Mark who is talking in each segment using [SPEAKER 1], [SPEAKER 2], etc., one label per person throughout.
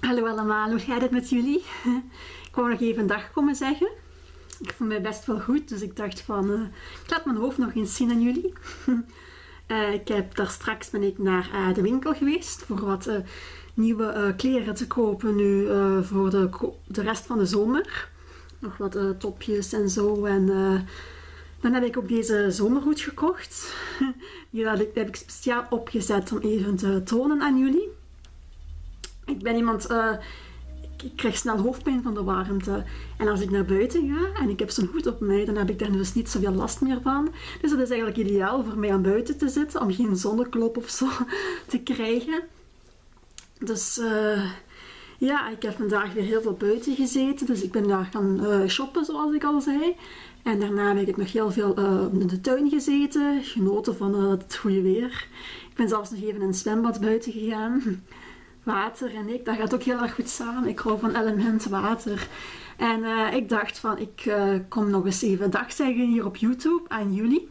[SPEAKER 1] Hallo allemaal, hoe gaat het met jullie? Ik wou nog even een dag komen zeggen. Ik voel mij best wel goed, dus ik dacht van, uh, ik laat mijn hoofd nog eens zien aan jullie. uh, ik heb daar straks ben ik naar uh, de winkel geweest voor wat nieuwe kleren te kopen nu voor de, de rest van de zomer. Nog wat topjes en zo en dan heb ik ook deze zomerhoed gekocht. Die heb ik speciaal opgezet om even te tonen aan jullie. Ik ben iemand, uh, ik krijg snel hoofdpijn van de warmte. En als ik naar buiten ga en ik heb zo'n hoed op mij, dan heb ik daar dus niet zoveel last meer van. Dus dat is eigenlijk ideaal voor mij aan buiten te zitten, om geen zonneklop of zo te krijgen. Dus uh, ja, ik heb vandaag weer heel veel buiten gezeten. Dus ik ben daar gaan uh, shoppen, zoals ik al zei. En daarna heb ik nog heel veel in de tuin gezeten, genoten van het goede weer. Ik ben zelfs nog even in een zwembad buiten gegaan water en ik, dat gaat ook heel erg goed samen. Ik hou van element water. En uh, ik dacht van, ik uh, kom nog eens even dag zeggen hier op YouTube aan jullie.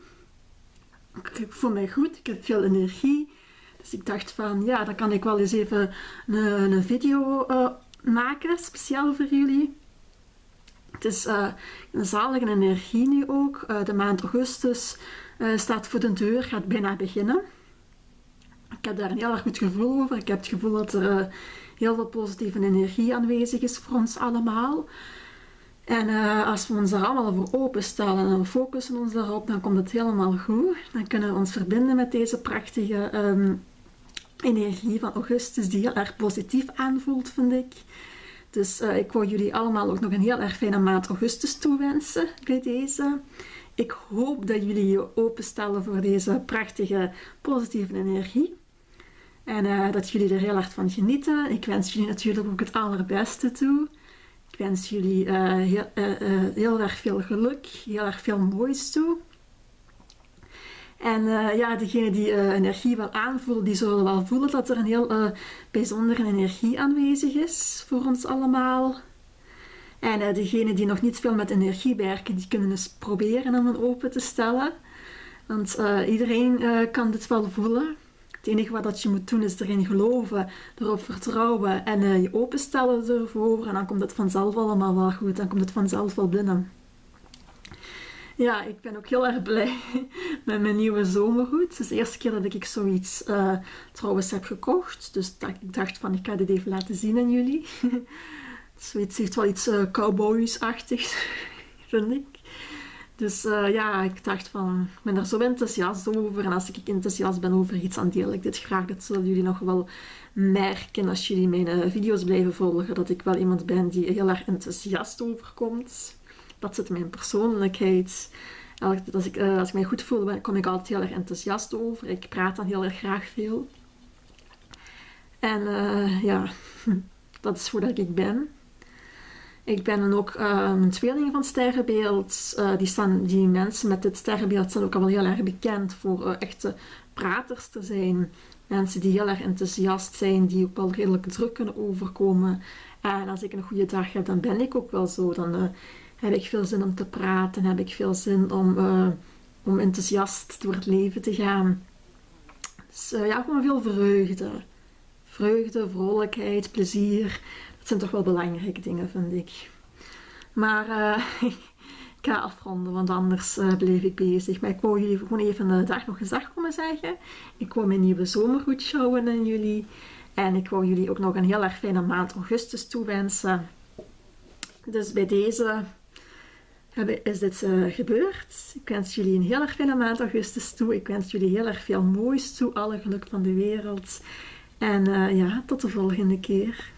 [SPEAKER 1] Ik voel mij goed, ik heb veel energie. Dus ik dacht van, ja, dan kan ik wel eens even een, een video uh, maken, speciaal voor jullie. Het is een zalige energie nu ook. de maand augustus staat voor de deur, gaat bijna beginnen ik heb daar een heel erg goed gevoel over. Ik heb het gevoel dat er uh, heel veel positieve energie aanwezig is voor ons allemaal. En uh, als we ons er allemaal voor openstellen en we focussen ons daarop, dan komt het helemaal goed. Dan kunnen we ons verbinden met deze prachtige um, energie van augustus, die heel erg positief aanvoelt, vind ik. Dus uh, ik wil jullie allemaal ook nog een heel erg fijne maand augustus toewensen bij deze. Ik hoop dat jullie je openstellen voor deze prachtige positieve energie. En uh, dat jullie er heel erg van genieten. Ik wens jullie natuurlijk ook het allerbeste toe. Ik wens jullie heel, uh, heel, erg veel geluk, heel erg veel moois toe. En ja, degene die energie wel aanvoelen, die zullen wel voelen dat er een heel bijzondere energie aanwezig is voor ons allemaal. En degenen die nog niet veel met energie werken, die kunnen eens proberen om een open te stellen. Want iedereen kan dit wel voelen. Het enige wat dat je moet doen is erin geloven, erop vertrouwen en uh, je openstellen ervoor. En dan komt het vanzelf allemaal wel goed. Dan komt het vanzelf wel binnen. Ja, ik ben ook heel erg blij met mijn nieuwe zomerhoed. Het is de eerste keer dat ik zoiets uh, trouwens heb gekocht. Dus ik dacht van, ik ga dit even laten zien aan jullie. zoiets heeft wel iets uh, cowboys-achtigs, vind ik. Dus uh, ja, ik dacht van, ik ben er zo enthousiast over. En als ik enthousiast ben over iets, dan deel ik dit graag. Dat zullen jullie nog wel merken als jullie mijn uh, video's blijven volgen. Dat ik wel iemand ben die heel erg enthousiast overkomt. Dat zit in mijn persoonlijkheid. Als ik, uh, als ik mij goed voel, kom ik altijd heel erg enthousiast over. Ik praat dan heel erg graag veel. En ja, dat is hoe ik ben. Ik ben dan ook um, een tweeling van sterrenbeeld. Uh, die, staan, die mensen met dit sterrenbeeld zijn ook al wel heel erg bekend voor uh, echte praters te zijn. Mensen die heel erg enthousiast zijn, die ook wel redelijk druk kunnen overkomen. En als ik een goede dag heb, dan ben ik ook wel zo. Dan uh, heb ik veel zin om te praten, heb ik veel zin om, om enthousiast door het leven te gaan. Dus ja, gewoon veel vreugde. Vreugde, vrolijkheid, plezier zijn toch wel belangrijke dingen, vind ik. Maar uh, ik ga afronden, want anders uh, bleef ik bezig. Maar ik wou jullie gewoon even de dag nog dag komen zeggen. Ik wou mijn nieuwe zomergoed showen aan jullie. En ik wou jullie ook nog een heel erg fijne maand augustus toewensen. Dus bij deze is dit uh, gebeurd. Ik wens jullie een heel erg fijne maand augustus toe. Ik wens jullie heel erg veel moois toe. Alle geluk van de wereld. En ja, tot de volgende keer.